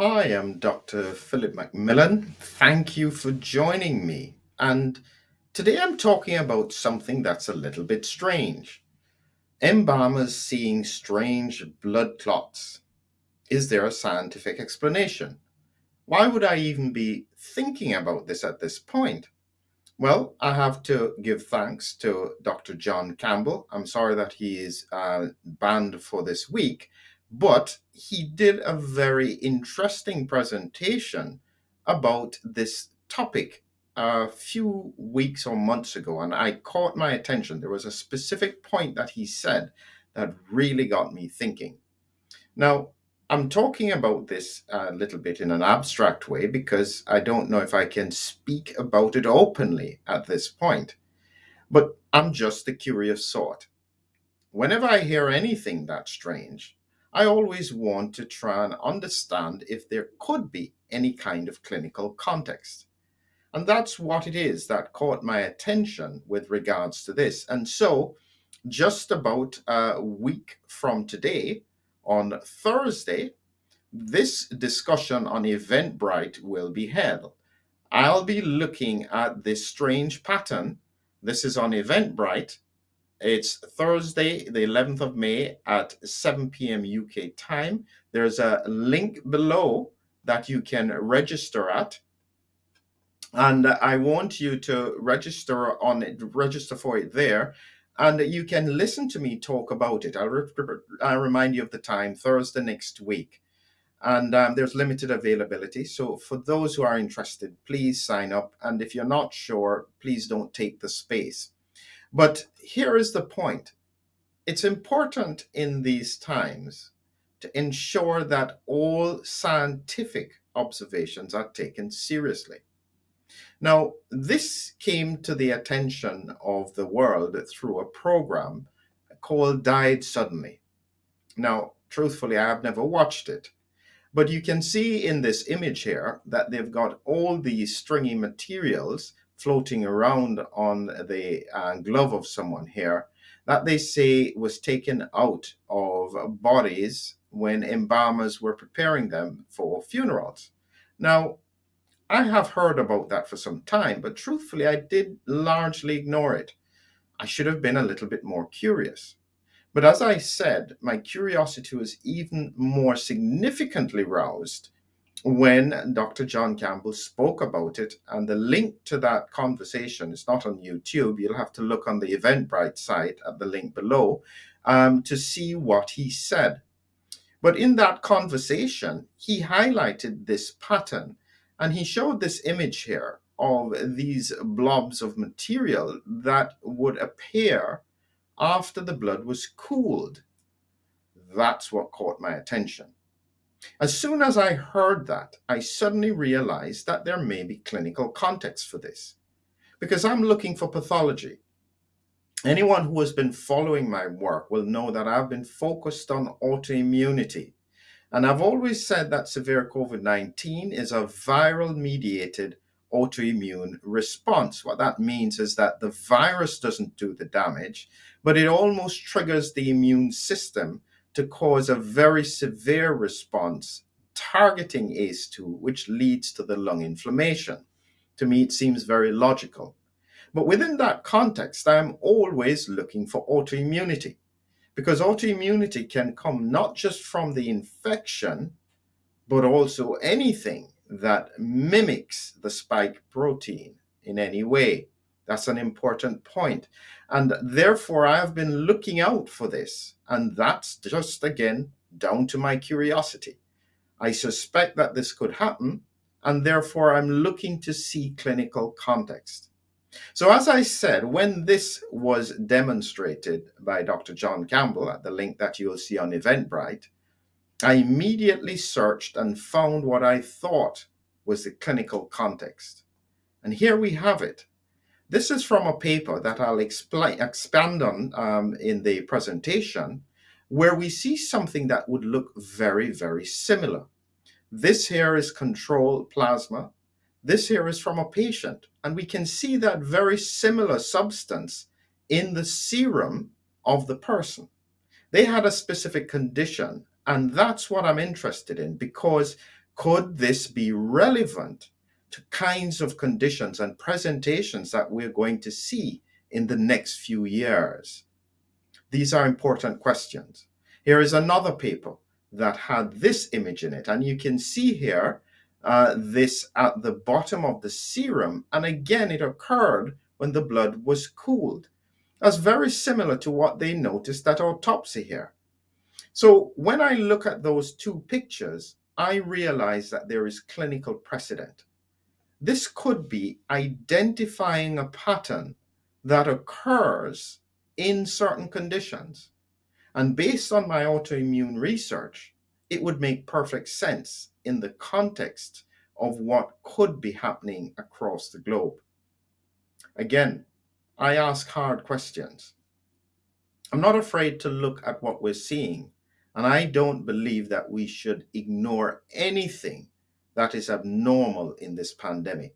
Hi, I'm Dr. Philip McMillan. Thank you for joining me. And today I'm talking about something that's a little bit strange. Embalmers seeing strange blood clots. Is there a scientific explanation? Why would I even be thinking about this at this point? Well, I have to give thanks to Dr. John Campbell. I'm sorry that he is uh, banned for this week, but he did a very interesting presentation about this topic a few weeks or months ago, and I caught my attention. There was a specific point that he said that really got me thinking. Now, I'm talking about this a little bit in an abstract way because I don't know if I can speak about it openly at this point. But I'm just a curious sort. Whenever I hear anything that strange, I always want to try and understand if there could be any kind of clinical context. And that's what it is that caught my attention with regards to this. And so, just about a week from today, on Thursday, this discussion on Eventbrite will be held. I'll be looking at this strange pattern. This is on Eventbrite. It's Thursday, the 11th of May at 7 p.m. UK time. There's a link below that you can register at. And I want you to register on it, register for it there and you can listen to me talk about it. I'll, re I'll remind you of the time, Thursday next week. And um, there's limited availability. So for those who are interested, please sign up. And if you're not sure, please don't take the space. But here is the point. It's important in these times to ensure that all scientific observations are taken seriously. Now, this came to the attention of the world through a program called Died Suddenly. Now, truthfully, I have never watched it, but you can see in this image here that they've got all these stringy materials floating around on the uh, glove of someone here that they say was taken out of bodies when embalmers were preparing them for funerals. Now, I have heard about that for some time, but truthfully, I did largely ignore it. I should have been a little bit more curious. But as I said, my curiosity was even more significantly roused when Dr. John Campbell spoke about it. And the link to that conversation is not on YouTube. You'll have to look on the Eventbrite site at the link below um, to see what he said. But in that conversation, he highlighted this pattern and he showed this image here of these blobs of material that would appear after the blood was cooled. That's what caught my attention. As soon as I heard that, I suddenly realized that there may be clinical context for this because I'm looking for pathology. Anyone who has been following my work will know that I've been focused on autoimmunity and I've always said that severe COVID 19 is a viral mediated autoimmune response. What that means is that the virus doesn't do the damage, but it almost triggers the immune system to cause a very severe response targeting ACE2, which leads to the lung inflammation. To me, it seems very logical. But within that context, I'm always looking for autoimmunity because autoimmunity can come not just from the infection, but also anything that mimics the spike protein in any way. That's an important point. And therefore, I have been looking out for this. And that's just, again, down to my curiosity. I suspect that this could happen, and therefore I'm looking to see clinical context. So as I said, when this was demonstrated by Dr. John Campbell at the link that you'll see on Eventbrite, I immediately searched and found what I thought was the clinical context. And here we have it. This is from a paper that I'll explain, expand on um, in the presentation, where we see something that would look very, very similar. This here is control plasma. This here is from a patient, and we can see that very similar substance in the serum of the person. They had a specific condition, and that's what I'm interested in because Could this be relevant kinds of conditions and presentations that we're going to see in the next few years? These are important questions. Here is another paper that had this image in it, and you can see here uh, this at the bottom of the serum, and again it occurred when the blood was cooled. That's very similar to what they noticed at autopsy here. So when I look at those two pictures, I realize that there is clinical precedent. This could be identifying a pattern that occurs in certain conditions. And based on my autoimmune research, it would make perfect sense in the context of what could be happening across the globe. Again, I ask hard questions. I'm not afraid to look at what we're seeing, and I don't believe that we should ignore anything that is abnormal in this pandemic.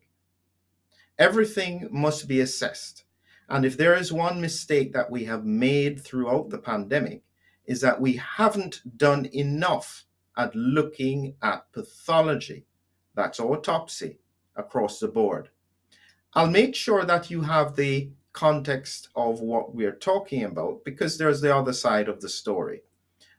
Everything must be assessed. And if there is one mistake that we have made throughout the pandemic, is that we haven't done enough at looking at pathology, that's autopsy, across the board. I'll make sure that you have the context of what we're talking about because there's the other side of the story.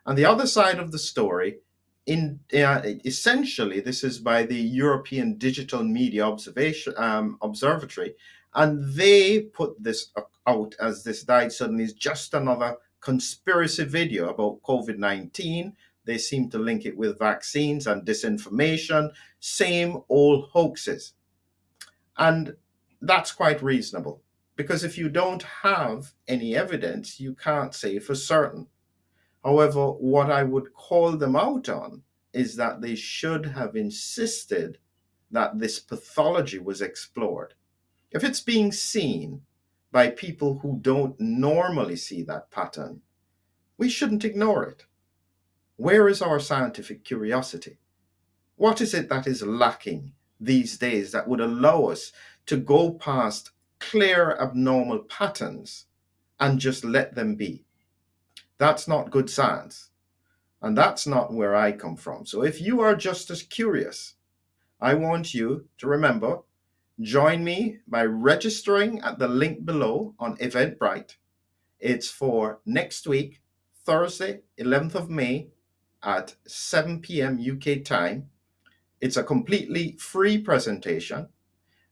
And the other side of the story, in uh, essentially, this is by the European Digital Media Observation um, Observatory, and they put this out as this died suddenly is just another conspiracy video about COVID 19. They seem to link it with vaccines and disinformation, same old hoaxes. And that's quite reasonable because if you don't have any evidence, you can't say for certain. However, what I would call them out on is that they should have insisted that this pathology was explored. If it's being seen by people who don't normally see that pattern, we shouldn't ignore it. Where is our scientific curiosity? What is it that is lacking these days that would allow us to go past clear abnormal patterns and just let them be. That's not good science. And that's not where I come from. So if you are just as curious, I want you to remember, join me by registering at the link below on Eventbrite. It's for next week, Thursday, 11th of May at 7 p.m. UK time. It's a completely free presentation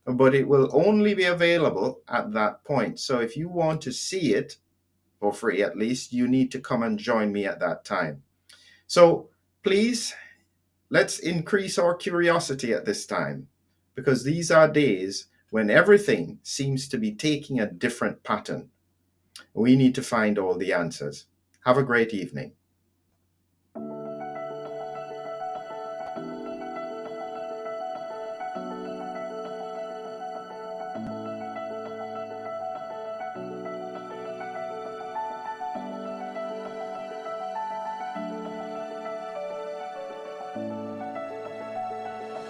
but it will only be available at that point. So if you want to see it for free, at least, you need to come and join me at that time. So please, let's increase our curiosity at this time because these are days when everything seems to be taking a different pattern. We need to find all the answers. Have a great evening.